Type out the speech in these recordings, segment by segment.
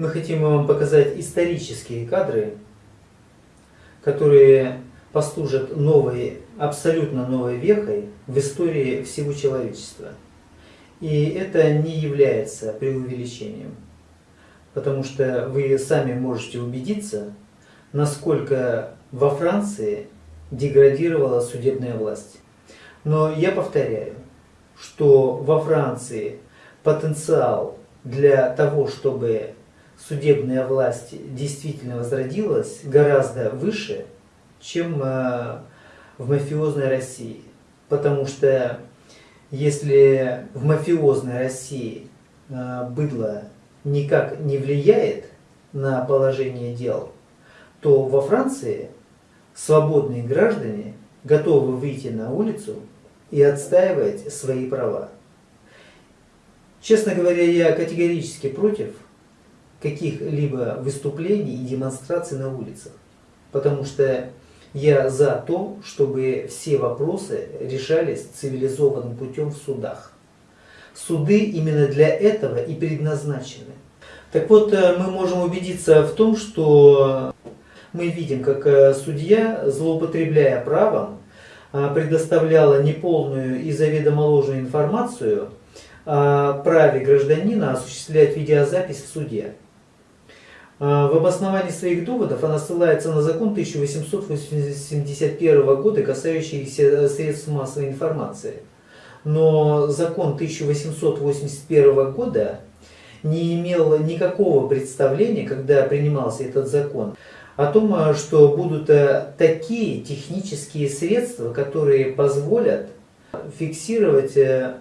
Мы хотим вам показать исторические кадры, которые послужат новой, абсолютно новой вехой в истории всего человечества. И это не является преувеличением, потому что вы сами можете убедиться, насколько во Франции деградировала судебная власть. Но я повторяю, что во Франции потенциал для того, чтобы судебная власть действительно возродилась, гораздо выше, чем э, в мафиозной России. Потому что если в мафиозной России э, быдло никак не влияет на положение дел, то во Франции свободные граждане готовы выйти на улицу и отстаивать свои права. Честно говоря, я категорически против каких-либо выступлений и демонстраций на улицах, потому что я за то, чтобы все вопросы решались цивилизованным путем в судах. Суды именно для этого и предназначены. Так вот, э, мы можем убедиться в том, что мы видим, как э, судья, злоупотребляя правом, э, предоставляла неполную и заведомо ложную информацию о праве гражданина осуществлять видеозапись в суде. Э, в обосновании своих доводов она ссылается на закон 1881 года, касающийся средств массовой информации. Но закон 1881 года не имел никакого представления, когда принимался этот закон, о том, э, что будут э, такие технические средства, которые позволят фиксировать э,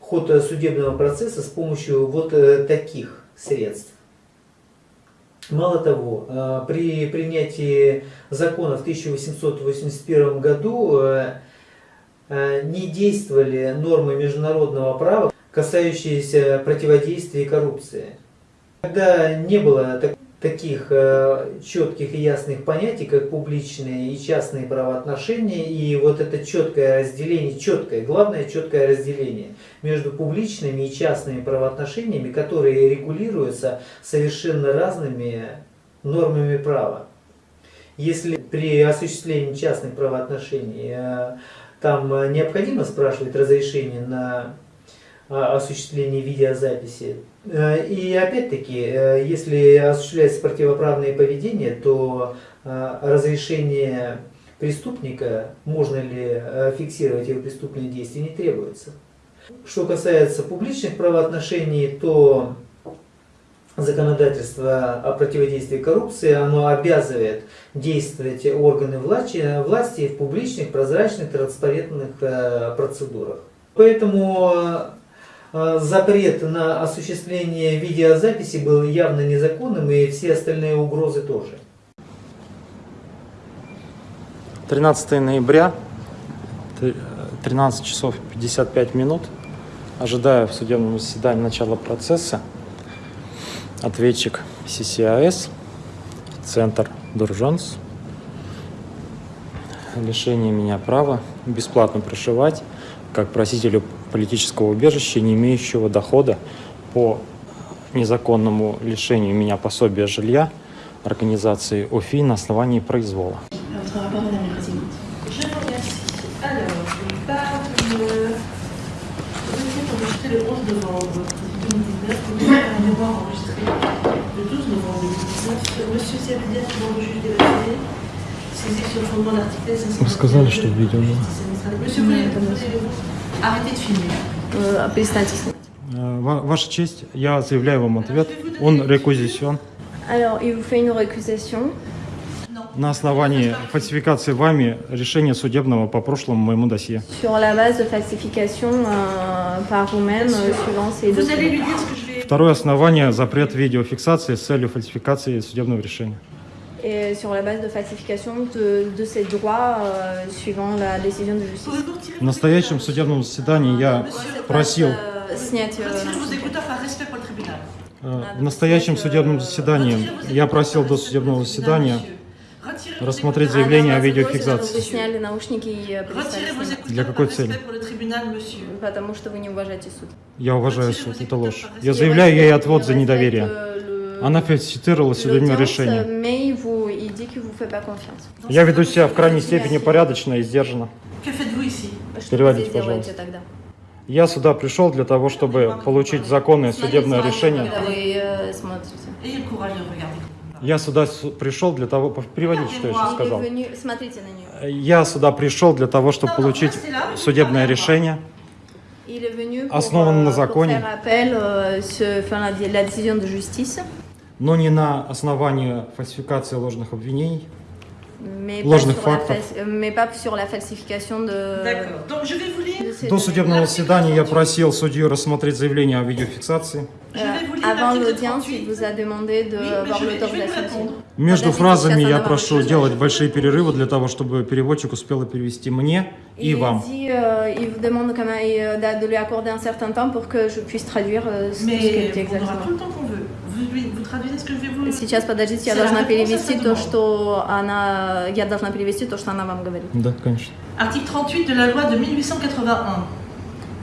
ход судебного процесса с помощью вот таких средств. Мало того, при принятии закона в 1881 году не действовали нормы международного права, касающиеся противодействия коррупции. Когда не было такого таких э, четких и ясных понятий, как публичные и частные правоотношения, и вот это четкое разделение, четкое, главное четкое разделение между публичными и частными правоотношениями, которые регулируются совершенно разными нормами права. Если при осуществлении частных правоотношений э, там необходимо спрашивать разрешение на осуществление видеозаписи, Э, и опять-таки, э, если осуществляется противоправное поведение, то э, разрешение преступника, можно ли фиксировать его преступные действия, не требуется. Что касается публичных правоотношений, то законодательство о противодействии коррупции, оно обязывает действовать органы власти, власти в публичных, прозрачных, транспарентных процедурах. Поэтому запрет на осуществление видеозаписи был явно незаконным, и все остальные угрозы тоже. 13 ноября, 13 часов 55 минут. Ожидая в судебном заседании начала процесса, ответчик CCAS, Центр Дуржонс, лишение меня права бесплатно прошивать как просителю политического убежища, не имеющего дохода по незаконному лишению меня пособия жилья организации ОФИ на основании произвола. Вы сказали, что видео было. Перестаньте снимать. Ваша честь, я заявляю вам ответ. Он рекузицион. Alors, il vous fait une récusation. На основании фальсификации вами решения судебного по прошлому моему досье. Sur la base de falsification euh, par vous-même euh, suivant ces Vous allez lui dire ce que je vais... Второе основание – запрет видеофиксации с целью фальсификации судебного решения. Et sur la base de falsification de, de ses droits euh, suivant la décision de justice. В настоящем судебном заседании я просил, снять euh, э, в настоящем судебном заседании я просил до судебного заседания рассмотреть заявление о Вы видеофиксации. сняли наушники и э, Для какой цели? Потому что вы не уважаете суд. Я уважаю суд, это ложь. Я заявляю ей отвод за недоверие. Она фальсифицировала судебное l'audience, решение. mais vous, il dit qu'il vous fait pas confiance. Я веду себя в крайней степени порядочно и сдержанно. Que faites-vous ici Переводите, вы здесь делаете пожалуйста. тогда? Я сюда пришел для того, чтобы получить законное судебное решение. Э. Я сюда пришел для того... Переводите, что я сейчас сказал. venu- Смотрите на нее. Я сюда пришел для того, чтобы получить судебное решение, Il est venu pour, Основан на pour законе. Euh, но не на основании фальсификации ложных обвинений. mais Ложных фактов. mais pas sur la falsification de... До судебного заседания я просил судью рассмотреть заявление о видеофиксации. Je vais vous Euh, lire avant l'article l'audience, 38. il vous a demandé de Oui, mais avoir je vais- je vais l'autorisation. lui répondre. Между фразами я прошу делать большие перерывы для того, чтобы переводчик успел перевести мне и вам. euh, il vous demande quand même euh, d'a- de lui accorder un certain temps pour que je puisse traduire euh, ce ce Mais qu'elle dit on aura exactement. Сейчас, подождите, я должна перевести то, что она... Я должна перевести то, что она вам говорит. Да, конечно. Article 38 de la loi de 1881.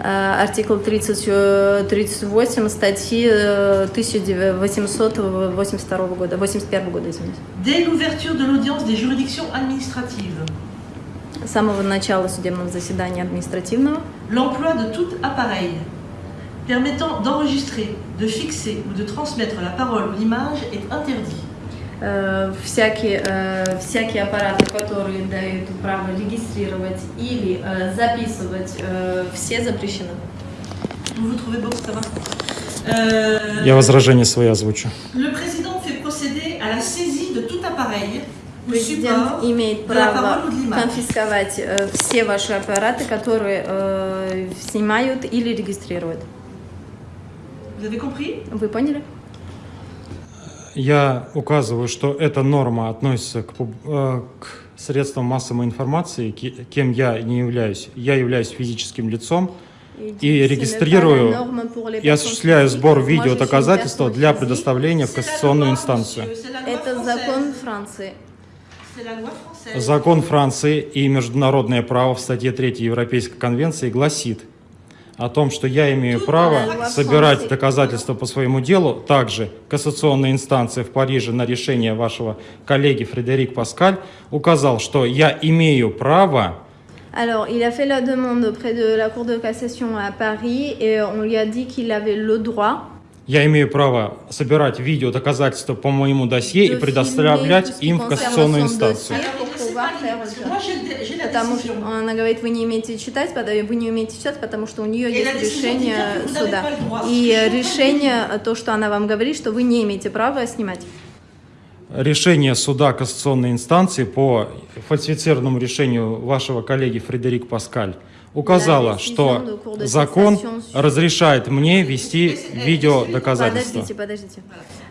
Э, Артикл 30, э, 38 статьи э, 1882 года, 81 года, извините. Dès l'ouverture de l'audience des juridictions administratives, С самого начала судебного заседания административного l'emploi de tout appareil permettant d'enregistrer, de fixer ou de transmettre la parole ou l'image est interdit. э, всякие, э, всякие аппараты, которые дают право регистрировать или э, записывать, э, все запрещены. Vous vous trouvez bon, ça va Я возражение свои озвучу. Le président fait procéder à la saisie de tout appareil ou Президент имеет право конфисковать э, все ваши аппараты, которые э, снимают или регистрируют. Вы поняли? Я указываю, что эта норма относится к, э, к средствам массовой информации, кем я не являюсь. Я являюсь физическим лицом и регистрирую и осуществляю сбор видеодоказательства для предоставления в кассационную инстанцию. Это закон Франции. Закон Франции и международное право в статье 3 Европейской конвенции гласит о том, что я имею право собирать доказательства по своему делу. Также кассационная инстанция в Париже на решение вашего коллеги Фредерик Паскаль указал, что я имею право Alors, il a fait la demande auprès de la Cour de cassation à Paris et on lui a dit qu'il avait le droit я имею право собирать видеодоказательства по моему досье и предоставлять им в кассационную инстанцию. Потому что она говорит, вы не умеете читать, потому- вы не умеете читать, потому что у нее есть решение суда. И de решение, то, что она вам говорит, что вы не имеете права снимать. Решение суда кассационной инстанции по фальсифицированному решению вашего коллеги Фредерик Паскаль указало, что закон разрешает мне вести видеодоказательства. Подождите, подождите.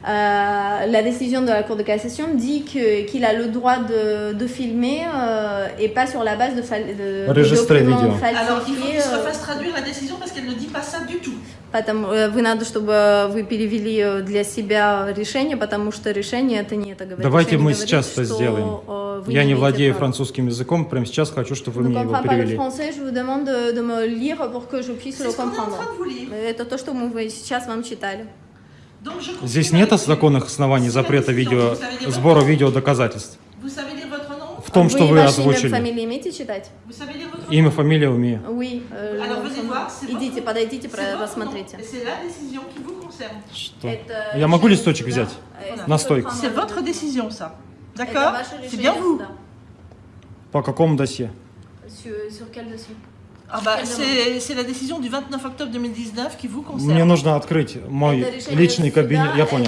Euh, la décision de la Cour de cassation dit qu'il a le droit de, de filmer euh, et pas sur la base de, documents vidéo. Alors il faut falsifiés. qu'il se euh, refasse traduire la décision parce qu'elle ne dit pas ça du tout. Потому, э, вы надо, чтобы вы перевели э, для себя решение, потому что решение это не это говорит. Давайте Решение мы говорит, сейчас это сделаем. э, вы Я не владею права. французским языком, прямо сейчас хочу, чтобы вы Je ne мне его перевели. français, je vous demande de, de me lire pour que je puisse C'est le ce qu'on est en comprendre. train de vous lire. Это то, что мы сейчас вам читали. Donc, Здесь нет законных оснований запрета видео, сбора votre nom В том, что вы имя, озвучили. Имя, фамилия умею. Oui. Идите, подойдите, concerne. Что? Это Я могу листочек взять? Э, На сколько стойку. вам C'est надо votre будет? décision, ça. Это D'accord ваше C'est решение bien vous. суда. По какому досье? Sur, sur quel dossier Ah bah, c'est la décision du 29 octobre 2019 qui vous Мне concerne. нужно открыть мой личный кабинет. Я понял.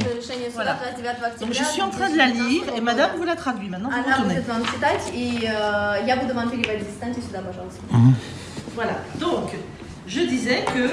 Voilà. 29 октября Donc je suis en train de la lire et madame vous la traduit. Maintenant vous Она будет вам читать, и э, я буду вам переводить. Встаньте сюда, пожалуйста. Voilà. Donc, je disais que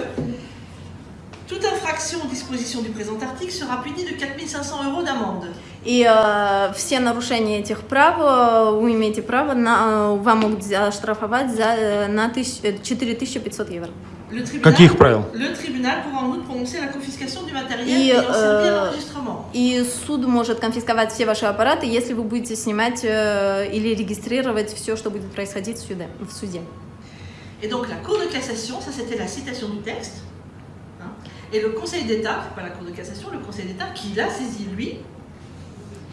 toute infraction aux dispositions du présent article sera punie de 4500 euros d'amende. И э, все нарушения этих прав э, вы имеете право на, э, вам могут оштрафовать за, э, на тысяч- э, 4500 евро. Le tribunal, Каких правил? Le tribunal pourra en outre prononcer la confiscation du matériel И, l'enregistrement. И суд может конфисковать все ваши аппараты, если вы будете снимать э, или регистрировать все, что будет происходить в суде. В суде. Et donc la Cour de cassation, ça c'était la citation du texte. hein. Et le Conseil d'État, pas la Cour de cassation, le Conseil d'État qui l'a saisi lui,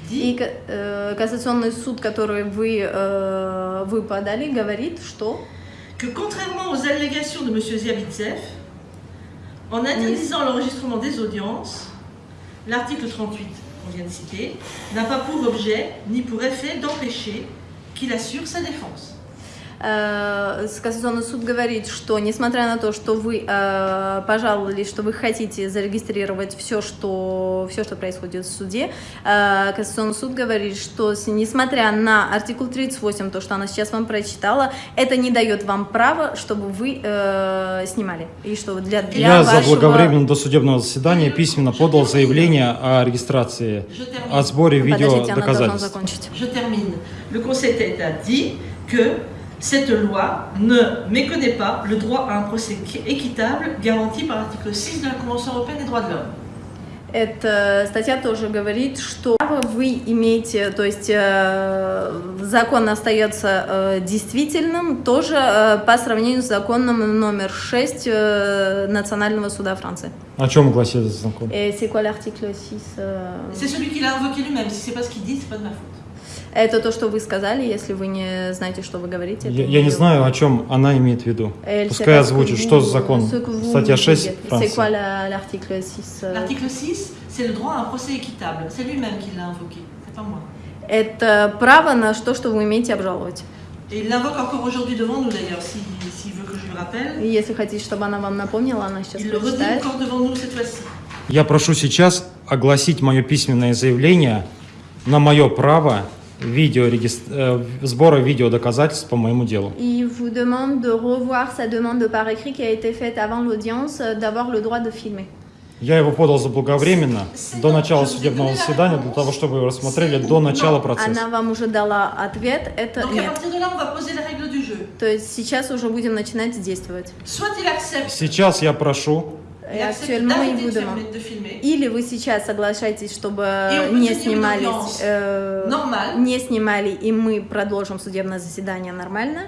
И dit ка- э, кассационный суд, который вы, э, вы подали, говорит, что que contrairement aux allégations de M. Ziabitsev, en interdisant l'enregistrement des audiences, l'article 38 qu'on vient de citer n'a pas pour objet ni pour effet d'empêcher qu'il assure sa défense. Э, кассационный суд говорит, что несмотря на то, что вы э, пожаловались, что вы хотите зарегистрировать все, что, все, что происходит в суде, э, кассационный суд говорит, что несмотря на артикул 38, то, что она сейчас вам прочитала, это не дает вам права, чтобы вы э, снимали. И что для, для Я вашего... заблаговременно до судебного заседания письменно подал заявление о регистрации, о сборе должна видеодоказательств. закончить. Je termine. Le Conseil d'État dit que cette loi ne méconnaît pas le droit à un procès équitable garanti par l'article 6 de la Convention européenne des droits de l'homme. Эта статья тоже говорит, что право вы имеете, то есть э, закон остается э, действительным тоже э, по сравнению с законом номер 6 э, Национального суда Франции. О чем гласит этот закон? Et c'est quoi l'article 6 euh, C'est celui qui l'a invoqué lui-même. Si c'est pas ce qu'il dit, c'est pas de ma faute. Это то, что вы сказали, если вы не знаете, что вы говорите. Я, я не знаю, о чем она имеет в виду. Пускай озвучит, что за закон. Статья dites. 6 C'est Франции. quoi la- l'article 6 euh, L'article 6, c'est le droit à un procès équitable. C'est lui-même qui l'a invoqué. C'est pas moi. Это право на то, что вы умеете обжаловать. Et il l'invoque encore aujourd'hui devant nous d'ailleurs, s'il s'il veut que je le rappelle. И если хотите, чтобы она вам напомнила, она сейчас Il le redit прочитает. encore devant nous cette fois-ci. Я прошу сейчас огласить мое письменное заявление на мое право видеорегис- э, сбора видеодоказательств по моему делу. Il vous demande de revoir sa demande par écrit qui a été faite avant l'audience, euh, d'avoir le droit de filmer. Я его подал заблаговременно до начала судебного заседания, для того, чтобы его рассмотрели до начала процесса. Она вам уже дала ответ, это нет. То есть сейчас уже будем начинать действовать. Сейчас я прошу, accepte actuellement, il vous demande. Или вы сейчас соглашаетесь, чтобы не снимались, э, не снимали, и мы продолжим судебное заседание нормально.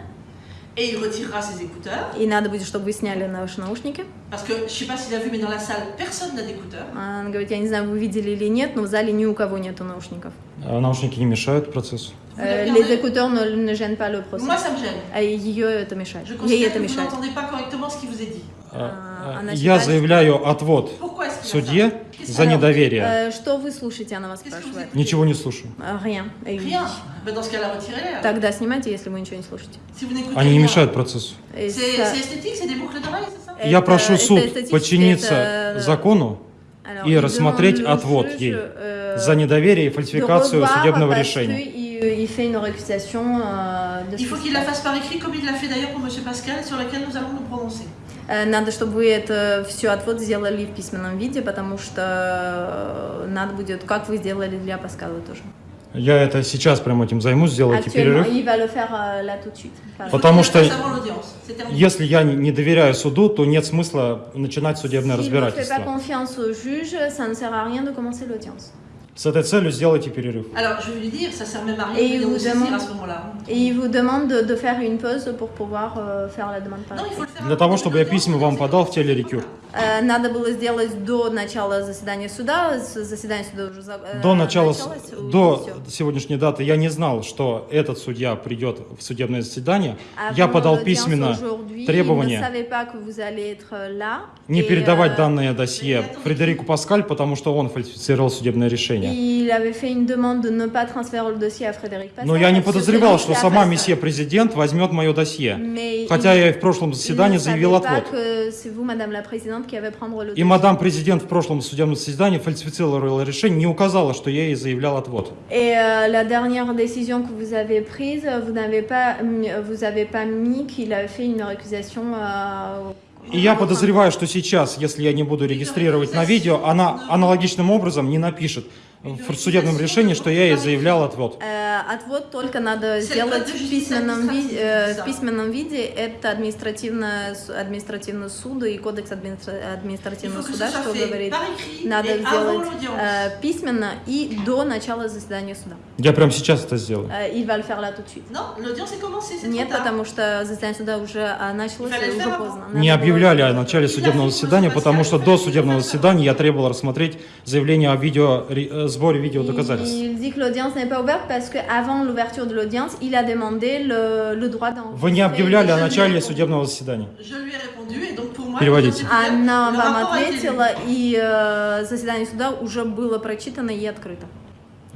Et il retirera ses écouteurs. И надо будет, чтобы вы сняли наши наушники. Parce que je sais pas s'il a vu, mais dans la salle, personne n'a d'écouteurs. Она говорит, я не знаю, вы видели или нет, но в зале ни у кого нету наушников. э, наушники не мешают процессу. Э, les écouteurs ne, ne gênent pas le procès. Moi, ça me gêne. А ее это мешает. Je Ей considère это que vous мешает. n'entendez pas correctement ce qui vous est dit. А, э, она Я считает, заявляю отвод Qu'est-ce за недоверие. Э, Что вы слушаете, она вас спрашивает. Ничего не слушаю. Э. Тогда снимайте, если вы ничего не слушаете. Они не rien. mешают процессу. Я прошу суд подчиниться закону и рассмотреть отвод ей euh, за недоверие и фальсификацию судебного решения. il fait une récusation euh, de Il ce faut qui qu'il la fasse par écrit, comme il l'a fait d'ailleurs pour M. Pascal, sur laquelle nous allons nous prononcer. Э, Надо, чтобы вы это все отвод сделали в письменном виде, потому что э, надо будет, как вы сделали для Паскала тоже. Я это сейчас прямо этим займусь, сделайте перерыв. Pardon. Потому что. Если я не- доверяю суду, то нет смысла начинать судебное разбирательство. С этой целью сделайте перерыв. Et de venir vous nous saisir demande- à ce moment-là. Et il vous demande de, de faire une pause pour pouvoir euh, faire la demande par Non, il écrit. faut le faire Для того, le чтобы я письма вам подал в телерекюр. Э, Надо было сделать до начала заседания суда. С- Заседание суда уже за- э, До начала, с- началось, и до всё. сегодняшней даты я не знал, что этот судья придет в судебное заседание. Avant Я подал l'audience письменно aujourd'hui, Il ne требование savait pas que vous allez être là. не Et, передавать euh, данное досье Фредерику Паскаль, потому что он фальсифицировал судебное решение. Pascal. Но я не подозревал, что сама месье президент возьмет мое досье. Mais Хотя я и в прошлом заседании заявил отвод. И мадам президент в прошлом судебном заседании фальсифицировала решение, не указала, что я ей заявлял отвод. Et euh, la dernière décision que vous avez prise, vous n'avez pas, mis- vous avez pas mis qu'il a fait une récusation. euh, И я подозреваю, что сейчас, если я не буду регистрировать на видео, она аналогичным образом не напишет. В судебном решении, что я ей заявлял отвод. Э, Отвод только надо сделать в письменном, виде, э, в письменном виде. Это административное, административный суд и кодекс администра- административного суда, что говорит, надо сделать э, письменно и до начала заседания суда. Я прямо сейчас это сделаю. Э, commencée, c'est Нет, потому что заседание суда уже а, началось, и уже поздно. Не Надо было- объявляли о начале судебного заседания, потому что до судебного заседания я требовал рассмотреть заявление о видео, э, сборе видеодоказательств. Il dit que l'audience n'est pas ouverte parce qu'avant l'ouverture de l'audience, il a demandé le, le droit d'enregistrer. Вы не объявляли о начале судебного заседания. Переводите. Она вам ответила, и э, заседание суда уже было прочитано и открыто.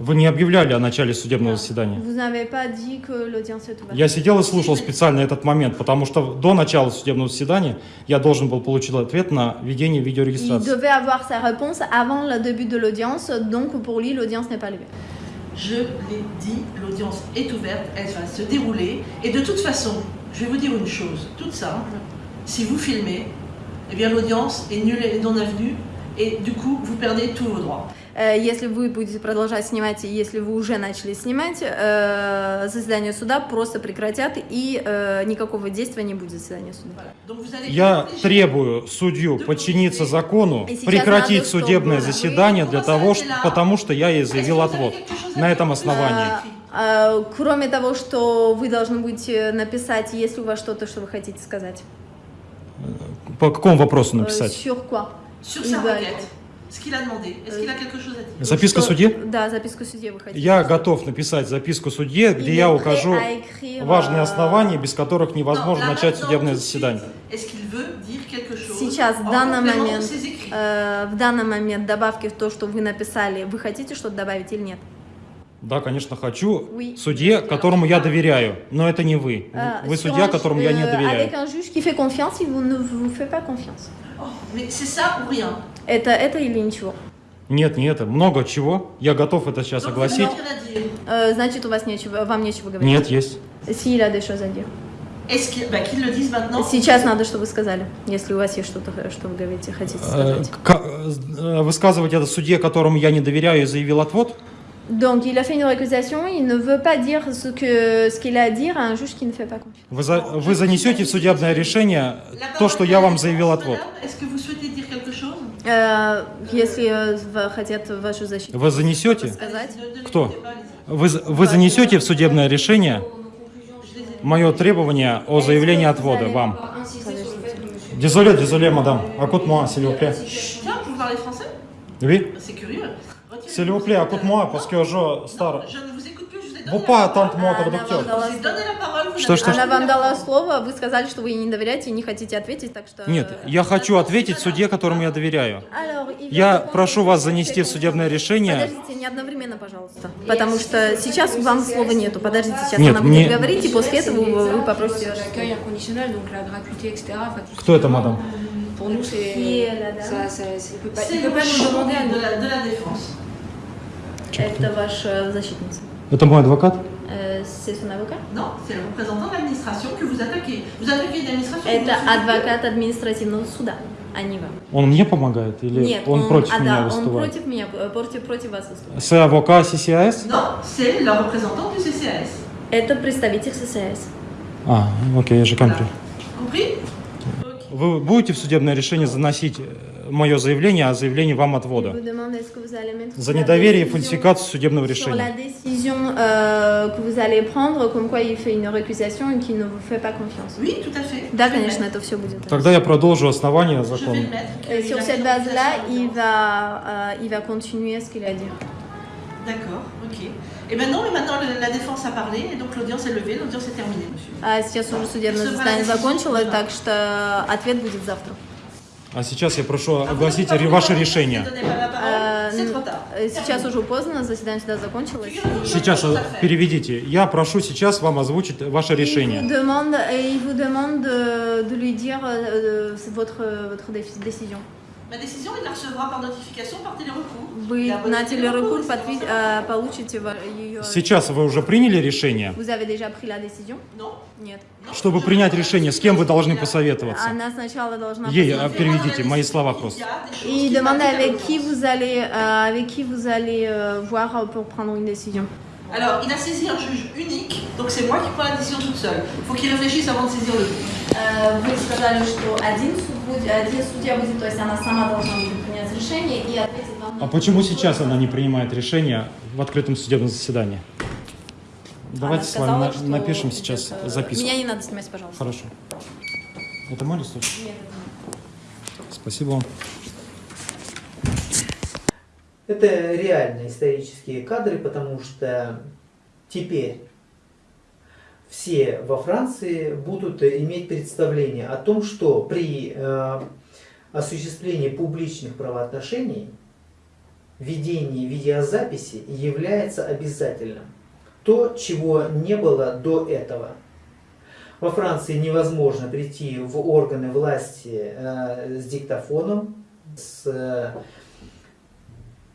Вы не объявляли о начале судебного заседания. Vous n'avez pas dit que l'audience est ouverte. Я сидел и слушал специально этот момент, потому что до начала судебного заседания я должен был получить ответ на ведение Il видеорегистрации. devait avoir sa réponse avant le début de l'audience, donc pour lui, l'audience n'est pas levée. Je l'ai dit, l'audience est ouverte, elle va se dérouler. Et de toute façon, je vais vous dire une chose toute simple. Si vous filmez, eh bien l'audience est nulle et non avenue. Et du coup, vous perdez tous vos droits. Э, Если вы будете продолжать снимать, и если вы уже начали снимать, э, заседание суда просто прекратят, и э, никакого действия не будет заседания суда. Я требую судью подчиниться закону, прекратить судебное заседание для того, что, потому что я ей que заявил отвод. На этом основании. А, а, Кроме того, что вы должны будете написать, есть ли у вас что-то, что вы хотите сказать. По какому вопросу написать? Sur quoi? Sur sa requête, ce qu'il a demandé. Est-ce qu'il a quelque chose à dire Записка Что- судье? Да, записку судье вы хотите. Я готов написать записку судье, где я укажу важные euh, основания, без которых невозможно начать судебное заседание. Сейчас, в данный момент, э, в данный момент добавки в то, что вы написали, вы хотите что-то добавить или нет? Да, конечно, хочу. Oui. Судье, которому я доверяю, но это не вы. Euh, Вы судья, которому я не euh, доверяю. Avec un juge qui fait confiance, il vous ne vous fait pas confiance. Oh, Mais c'est ça ou rien. Это, это или ничего? Нет, не это. Много чего. Я готов это сейчас Donc, огласить. Э, значит, у вас нечего, вам нечего говорить. Нет, есть. Si, il a des choses à dire. Сейчас надо, чтобы вы сказали, если у вас есть что-то, что вы говорите, хотите Э, сказать. ка- э, Высказывать это судье, которому я не доверяю и заявил отвод? Donc, il a fait une récusation, il ne veut pas dire ce que ce qu'il a à dire à un juge qui ne fait pas confiance. Вы, за- вы занесете в судебное решение то, что я вам vous, заявил отвод. Э, если э, хотят вашу защиту Вы занесете? Кто? Вы, вы занесете в судебное решение мое требование о заявлении отвода вам? Désolé, désolé, madame. Écoute-moi, s'il vous plaît. Oui? C'est curieux. S'il vous plaît, écoute-moi, parce que je star. la parole, vous Что, что, Она вам дала слово, вы сказали, что вы ей не доверяете и не хотите ответить, так что... Нет, я хочу ответить судье, которому я доверяю. Я прошу вас занести в судебное решение. Подождите, не одновременно, пожалуйста. Потому что сейчас вам слова нету. Подождите, сейчас Нет, она будет мне- говорить, и после этого вы, вы попросите... Кто это, мадам? Pour nous, c'est. Ça, ça, il peut pas nous demander de la, Это ваша защитница. Это мой адвокат? Э, C'est son avocat Non, c'est le représentant de l'administration que vous attaquez. Vous attaquez une administration. Это адвокат административного суда, а не вам. Он мне помогает или Нет, он, против а, меня да, он выступает? против меня, э, против, против вас выступает. C'est avocat CCAS? Non, c'est le représentant du CCAS. Это представитель ССС. А, окей, j'ai compris. Compris Вы будете в судебное решение заносить мое заявление о заявлении вам отвода? За недоверие и фальсификацию судебного решения. euh. Да, конечно, это все будет. Тогда я продолжу основания закона. euh. D'accord, ok. Et maintenant la défense a parlé, et donc l'audience est levée, l'audience est terminée, monsieur. А сейчас уже судебное заседание закончилось, так что ответ будет завтра. А сейчас я прошу огласить ваше решение. Э, э, Сейчас уже поздно, заседание суда закончилось. Сейчас э, переведите. Я прошу сейчас вам озвучить ваше решение. il vous demande de, de lui dire votre, décision. Ma décision, il la recevra par notification, par télérecours. Вы на телерекур, э, получите ее... Сейчас вы уже приняли решение? Нет. Чтобы принять решение, с кем вы должны посоветоваться? Она сначала должна... Ей, а, переведите мои слова просто. И à avec qui vous allez, euh, avec qui vous allez euh, voir euh, pour prendre une décision. Alors, il a saisi un juge unique, donc c'est moi qui prends la décision toute seule. Il faut qu'il réfléchisse avant de saisir le juge. Вы сказали, что один, суд один судья будет, то есть она сама должна будет принять решение и ответить вам А почему сейчас она не принимает решение в открытом судебном заседании? Давайте Она с вами сказала, на- что напишем сейчас это- записку. Меня не надо снимать, пожалуйста. Хорошо. Это мой листочек? Нет, это. Спасибо вам. Это реальные исторические кадры, потому что теперь все во Франции будут иметь представление о том, что при э, осуществлении публичных правоотношений ведение видеозаписи является обязательным. То, чего не было до этого. Во Франции невозможно прийти в органы власти э, с диктофоном, с э,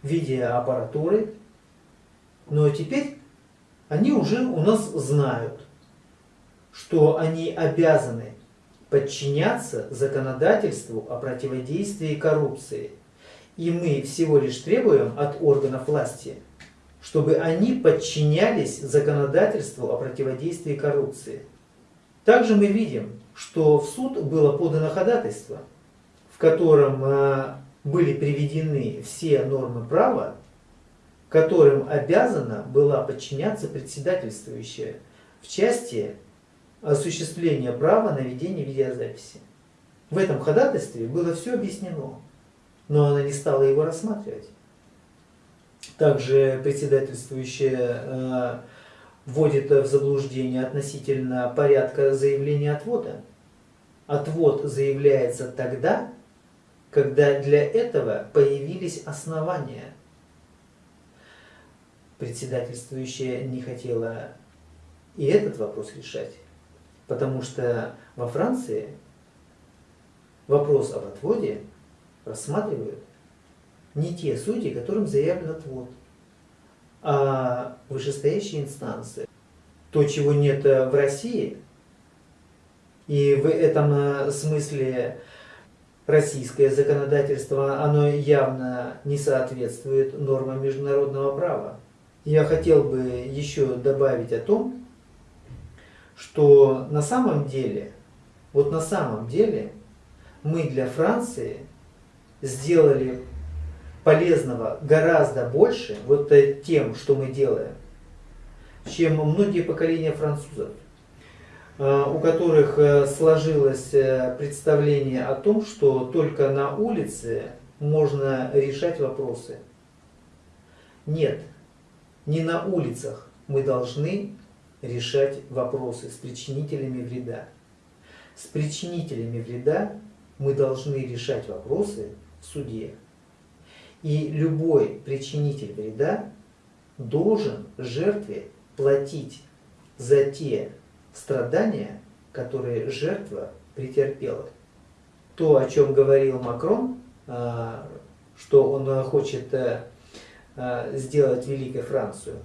видеоаппаратуры, но теперь они уже у нас знают, что они обязаны подчиняться законодательству о противодействии коррупции. И мы всего лишь требуем от органов власти, чтобы они подчинялись законодательству о противодействии коррупции. Также мы видим, что в суд было подано ходатайство, в котором э, были приведены все нормы права, которым обязана была подчиняться председательствующая в части осуществления права на ведение видеозаписи. В этом ходатайстве было все объяснено, но она не стала его рассматривать. Также председательствующая э, вводит в заблуждение относительно порядка заявления отвода. Отвод заявляется тогда, когда для этого появились основания. Председательствующая не хотела и этот вопрос решать, потому что во Франции вопрос об отводе рассматривают не те судьи, которым заявлен отвод, а вышестоящие инстанции. То, чего нет в России, и в этом э, смысле российское законодательство, оно явно не соответствует нормам международного права. Я хотел бы еще добавить о том, что на самом деле, вот на самом деле, мы для Франции сделали полезного гораздо больше вот тем, что мы делаем, чем многие поколения французов, у которых сложилось представление о том, что только на улице можно решать вопросы. Нет, не на улицах мы должны решать вопросы с причинителями вреда. С причинителями вреда мы должны решать вопросы в суде. И любой причинитель вреда должен жертве платить за те страдания, которые жертва претерпела. То, о чем говорил Макрон, что он хочет сделать великой Францию,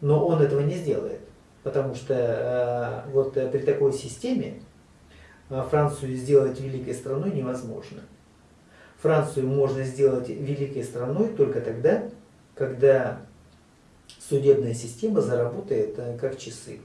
но он этого не сделает, потому что вот при такой системе Францию сделать великой страной невозможно. Францию можно сделать великой страной только тогда, когда судебная система заработает как часы.